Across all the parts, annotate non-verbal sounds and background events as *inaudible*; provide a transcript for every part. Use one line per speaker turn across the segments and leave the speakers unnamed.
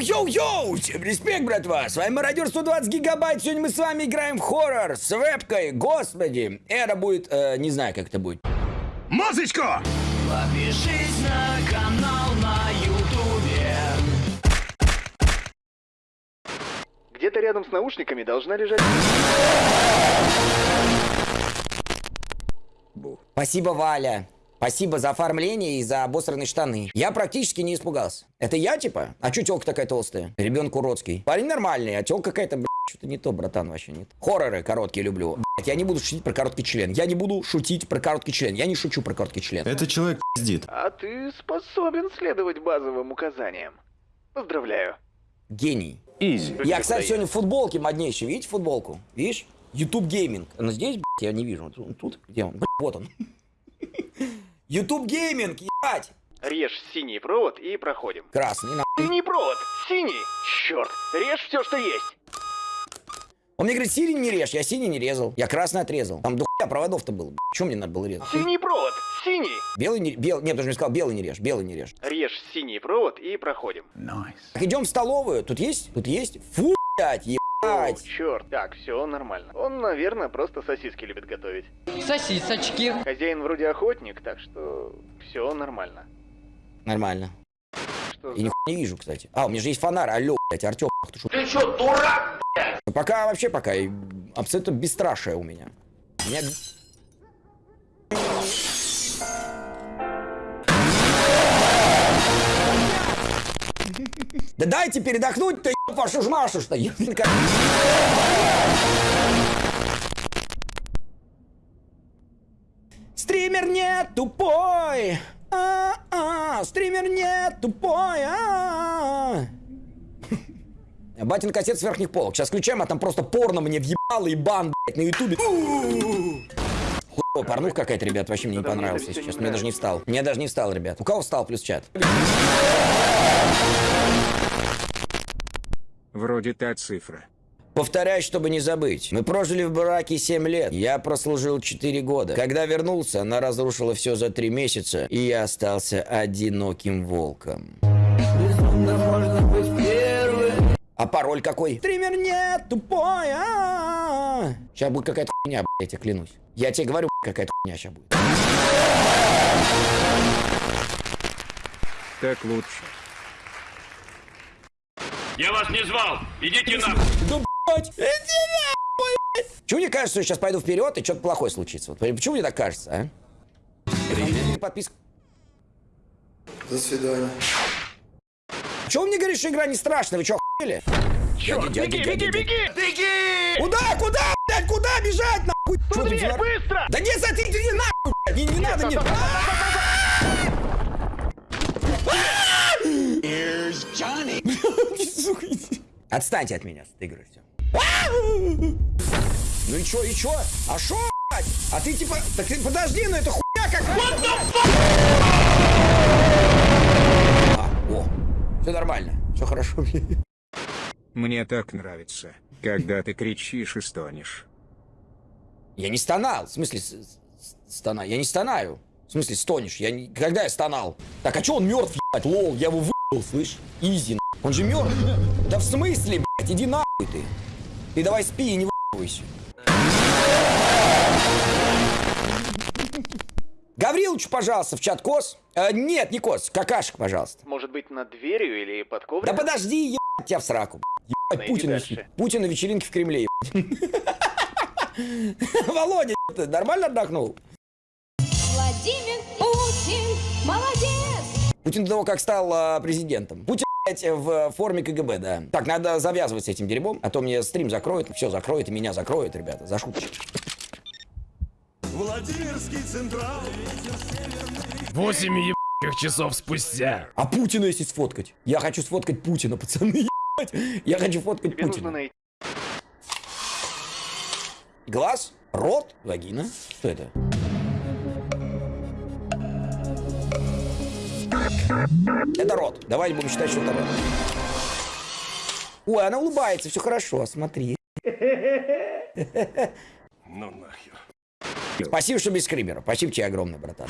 Йоу-йоу-йоу! Всем респект, братва! С вами Мародер 120 гигабайт. Сегодня мы с вами играем в хоррор с вебкой. Господи, это будет... э, не знаю, как это будет.
Музычку!
Подпишись на канал на ютубе
Где-то рядом с наушниками должна лежать...
Спасибо, Валя. Спасибо за оформление и за обосранные штаны. Я практически не испугался. Это я, типа? А чё тёлка такая толстая? Ребенок уродский. Парень нормальный, а тёлка какая-то, блядь, что-то не то, братан, вообще нет. Хорроры короткие люблю. Блядь, я не буду шутить про короткий член. Я не буду шутить про короткий член. Я не шучу про короткий член.
Это человек пиздит.
А ты способен следовать базовым указаниям. Поздравляю.
Гений. Я, кстати, сегодня в футболке моднейший. Видите футболку? Видишь? YouTube Gaming. Он здесь, блядь, я не вижу. Тут, где он? Блядь, вот он. YouTube Gaming, ебать!
Режь синий провод и проходим.
Красный, на.
Синий провод! Синий! Черт! Режь все, что есть!
Он мне говорит, синий не режь. Я синий не резал. Я красный отрезал. Там дохуя проводов-то было. Чем мне надо было резать?
Синий провод! Синий!
Белый не... Белый... Нет, даже не сказал, белый не режь. Белый не режь.
Режь синий провод и проходим.
Так, идем в столовую. Тут есть? Тут есть? Фу, блядь,
О, черт. Так, все нормально. Он, наверное, просто сосиски любит готовить.
Сосисочки.
Хозяин вроде охотник, так что все нормально.
Нормально.
Что
И
за...
не вижу, кстати. А, у меня же есть фонарь. Алло, блядь, Артем. Ты что? Ты что, дурак, Пока вообще пока абсолютно бесстрашие у меня. У меня... Да дайте передохнуть-то, еб вашу ж Машу, что еб- Стример не тупой. А-а, стример не тупой. А-а. Батин кассет с верхних полок. Сейчас включаем, а там просто порно мне въебало и бан, блядь, на ютубе. Хуй, порнуха какая-то, ребят, вообще мне не
это
если честно. Мне даже не встал. Мне даже не встал, ребят. У кого встал плюс чат?
Вроде та цифра.
Повторяю, чтобы не забыть. Мы прожили в браке 7 лет. Я прослужил 4 года. Когда вернулся, она разрушила все за 3 месяца, и я остался одиноким волком. А пароль какой? Стример нет, тупой. Сейчас будет какая-то хуйня, я тебе клянусь. Я тебе говорю, какая-то хуйня сейчас будет.
Так лучше.
Я вас не звал! Идите нахуй!
Да, блядь, иди нахуй, блядь. Чего мне кажется, что я сейчас пойду вперед и что-то плохое случится? Вот почему мне так кажется, а? Подписка.
До свидания.
Чего мне говорите, что игра не страшная? Вы что, охуели?
Черт, беги, беги,
дяди.
беги! Беги!
Куда, куда, блядь, куда бежать, нахуй? Ты взяла?
быстро!
Да не смотри, ты не нахуй, блядь, не, не надо мне. Сука, *laughs* иди. Отстаньте от меня игрой, все. Ну и чё, и чё? А шо? А ты типа, так ты подожди, ну это хуйня какая-то. А, о, все нормально, все хорошо.
Мне так нравится, когда ты кричишь и стонешь.
Я не стонал. В смысле, стона? Я не стонаю. В смысле, стонешь? Я не... Когда я стонал? Так, а чё он мертв, ебать? Лол, я его выебал, слышь? Изи. Он же мертв. Да в смысле, блядь? Иди нахуй ты. Ты давай спи и не выебывайся. Гаврилович, пожалуйста, в чат кос. Э, нет, не кос, какашек, пожалуйста.
Может быть, над дверью или под
Да
ковриком?
подожди, ебать тебя в сраку. Ебать, Путин,
дальше.
Путин на вечеринке в Кремле. ебать. *laughs* Володя, ты нормально отдохнул?
Владимир Путин, молодец!
Путин до того, как стал а, президентом. Путин, в форме КГБ, да. Так, надо завязывать с этим дерьмом, а то мне стрим закроют, все закроет, и меня закроют, ребята, за шуточки.
Восемь ебаных часов спустя.
А Путина если сфоткать? Я хочу сфоткать Путина, пацаны, ебать. Я хочу фоткать
Тебе нужно
Путина.
найти...
Глаз, рот, вагина. Что это? Это рот. Давайте будем считать, что это рот. Ой, она улыбается, все хорошо, смотри.
Ну нахер.
Спасибо, что без скримера. Спасибо тебе огромное, братан.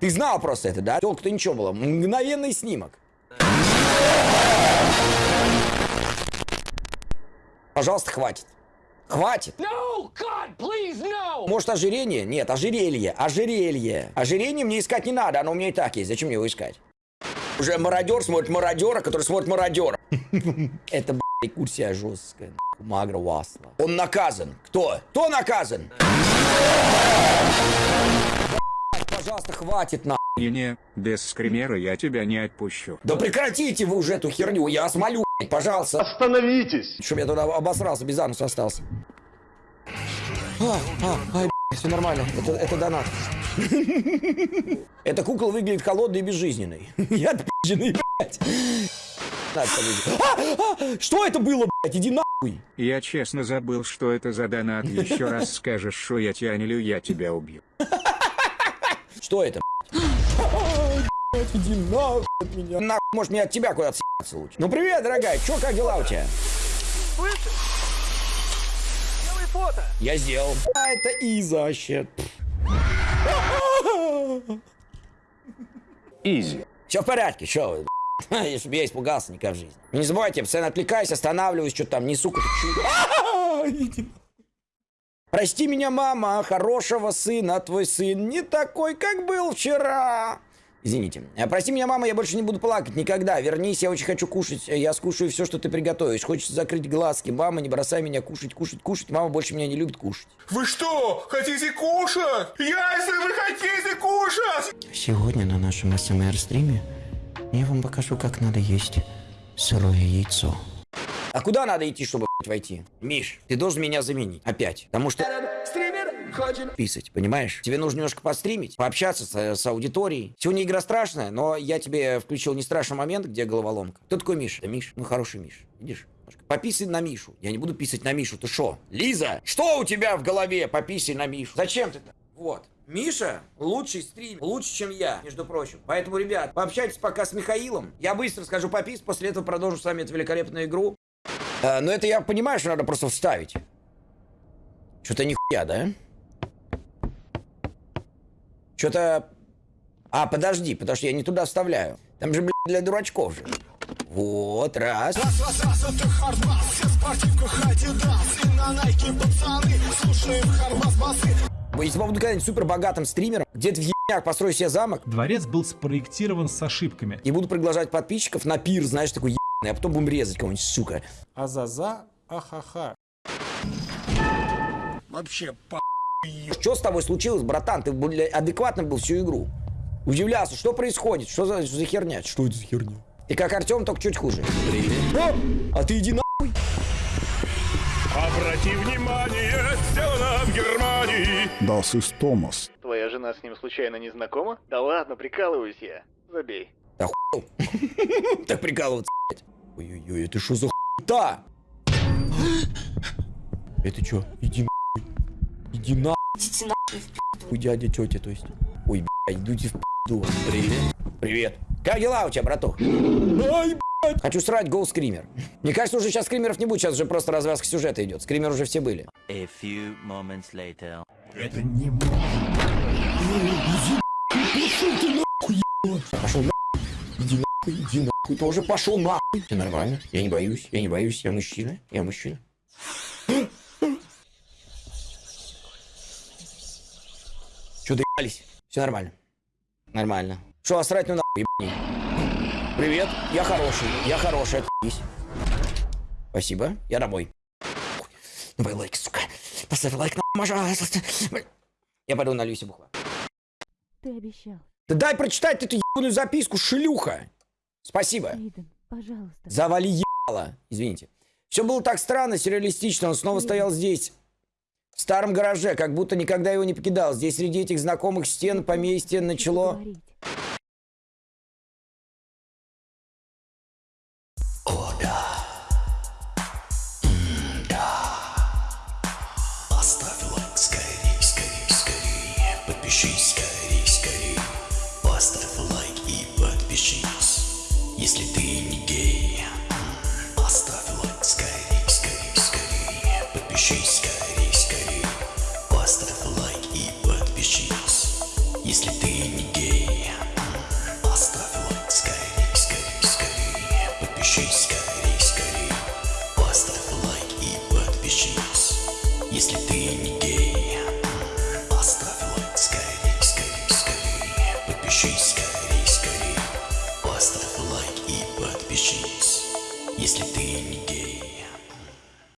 Ты знал просто это, да? Только-то ничего было. Мгновенный снимок. Пожалуйста, хватит. Хватит.
No, God, please, no!
Может, ожирение? Нет, ожерелье. Ожерелье. Ожирение мне искать не надо, оно у меня и так есть. Зачем мне его искать? Уже мародер смотрит мародера, который смотрит мародера. *laughs* Это, блядь, рекурсия жесткая. Магра Васла. Он наказан. Кто? Кто наказан? Пожалуйста, хватит на.
И не, без скримера я тебя не отпущу.
Да прекратите вы уже эту херню, я вас молю, блядь, пожалуйста.
Остановитесь!
Чтоб я туда обосрался, без ануса остался. А, а, ай, все нормально, это, это донат. Эта кукла выглядит холодной и безжизненной. *laughs* Я отпизженный, блядь. А, а, что это было, блядь? Иди нахуй.
Я честно забыл, что это за донат. Еще раз скажешь, что я тебя не лю, я тебя убью.
Что это, Иди нахуй от меня. Нахуй, может, мне от тебя куда-то съебаться лучше. Ну, привет, дорогая, чё, как дела у тебя?
Слышишь? Делай фото.
Я сделал. А, это Иза вообще.
Изи.
Все в порядке, что вы, блядь? *laughs* Если бы я испугался, никак в жизни. Не забывайте, я постоянно отвлекаюсь, останавливаюсь, что-то там несу чу- *laughs* Прости меня, мама, хорошего сына, твой сын не такой, как был вчера. Извините. Э, Прости меня, мама, я больше не буду плакать никогда. Вернись, я очень хочу кушать. Я скушаю все, что ты приготовишь. Хочется закрыть глазки. Мама, не бросай меня кушать, кушать, кушать. Мама больше меня не любит кушать.
Вы что, хотите кушать? Если вы хотите кушать!
Сегодня на нашем СМР-стриме я вам покажу, как надо есть сырое яйцо. А куда надо идти, чтобы войти? Миш, ты должен меня заменить. Опять. Потому что... Стример хочет писать, понимаешь? Тебе нужно немножко постримить, пообщаться с, с аудиторией. Сегодня игра страшная, но я тебе включил не страшный момент, где головоломка. Кто такой Миша? Это Миш. Ну, хороший Миш. Видишь? Пописай на Мишу. Я не буду писать на Мишу. Ты шо? Лиза, что у тебя в голове? Пописай на Мишу. Зачем ты так? Вот. Миша лучший стрим, лучше, чем я, между прочим. Поэтому, ребят, пообщайтесь пока с Михаилом. Я быстро скажу попис, после этого продолжу с вами эту великолепную игру. А, но это я понимаю, что надо просто вставить. Что-то нихуя, да? Что-то... А, подожди, потому что я не туда вставляю. Там же, блядь, для дурачков же. Вот, раз. Если я буду когда-нибудь супер богатым стримером, где-то в ебнях построю себе замок,
Дворец был спроектирован с ошибками.
и буду приглашать подписчиков на пир, знаешь, такой ебаный, а потом будем резать кого-нибудь, сука.
Азаза, ахаха.
Что с тобой случилось, братан? Ты бля, адекватно был всю игру. Удивлялся, что происходит? Что за, за херня? Что это за херня? Ты как Артем, только чуть хуже. О, а ты иди нахуй.
Обрати внимание, сделано в Германии.
Das ist Thomas.
Твоя жена с ним случайно не знакома? Да ладно, прикалываюсь я. Забей.
Да хуй. *laughs* Так прикалываться, блядь. Ой-ой-ой, это что за хуйта? Это что? Иди нахуй. Иди нахуй. Хуй дядя, тетя, то есть. Ой, блядь, идите в пизду. Привет. Привет. Как дела у тебя, браток? Ай, блядь. Хочу срать гол скример. Мне кажется, уже сейчас скримеров не будет, сейчас уже просто развязка сюжета идет. Скример уже все были.
A few moments later.
Это не мой.
Пошел нахуй. Иди нахуй, иди нахуй. Тоже пошел нахуй. Все нормально. Я не боюсь, я не боюсь. Я мужчина, я мужчина. Че доебались? Все нормально. Нормально. Что, срать ну нахуй, ебани. Привет, я хороший, я хороший, отъебись. Спасибо, я домой. Давай лайк, сука. Поставь лайк, на пожалуйста. Я пойду налью себе бухла.
Ты обещал.
Да дай прочитать эту ебаную записку, шлюха. Спасибо.
Эйден, пожалуйста.
Завали ебало. Извините. Все было так странно, сюрреалистично. Он снова стоял здесь. В старом гараже, как будто никогда его не покидал. Здесь среди этих знакомых стен поместье начало...
Говорить.
Cheese.